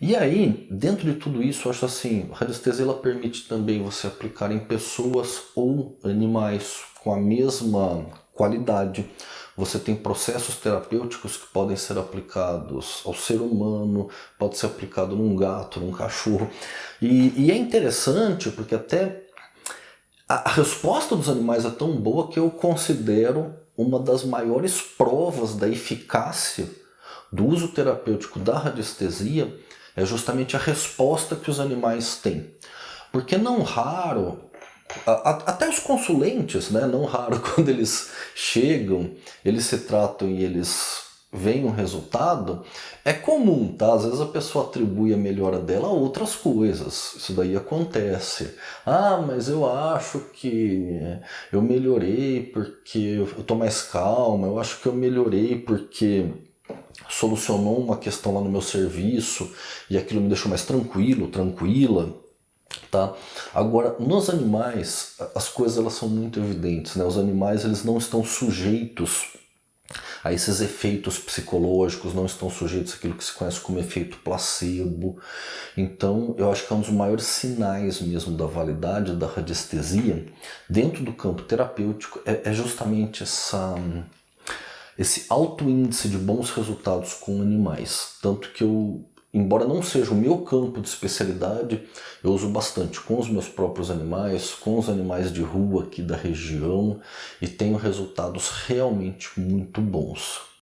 E aí, dentro de tudo isso, eu acho assim, a radiestesia ela permite também você aplicar em pessoas ou animais com a mesma qualidade. Você tem processos terapêuticos que podem ser aplicados ao ser humano, pode ser aplicado num gato, num cachorro. E, e é interessante porque até a, a resposta dos animais é tão boa que eu considero uma das maiores provas da eficácia do uso terapêutico da radiestesia é justamente a resposta que os animais têm. Porque não raro, até os consulentes, né, não raro quando eles chegam, eles se tratam e eles veem um resultado, é comum, tá? Às vezes a pessoa atribui a melhora dela a outras coisas, isso daí acontece. Ah, mas eu acho que eu melhorei porque eu tô mais calma, eu acho que eu melhorei porque solucionou uma questão lá no meu serviço e aquilo me deixou mais tranquilo, tranquila. Tá? Agora, nos animais, as coisas elas são muito evidentes. Né? Os animais eles não estão sujeitos a esses efeitos psicológicos, não estão sujeitos àquilo que se conhece como efeito placebo. Então, eu acho que é um dos maiores sinais mesmo da validade da radiestesia dentro do campo terapêutico é, é justamente essa esse alto índice de bons resultados com animais. Tanto que eu, embora não seja o meu campo de especialidade, eu uso bastante com os meus próprios animais, com os animais de rua aqui da região e tenho resultados realmente muito bons.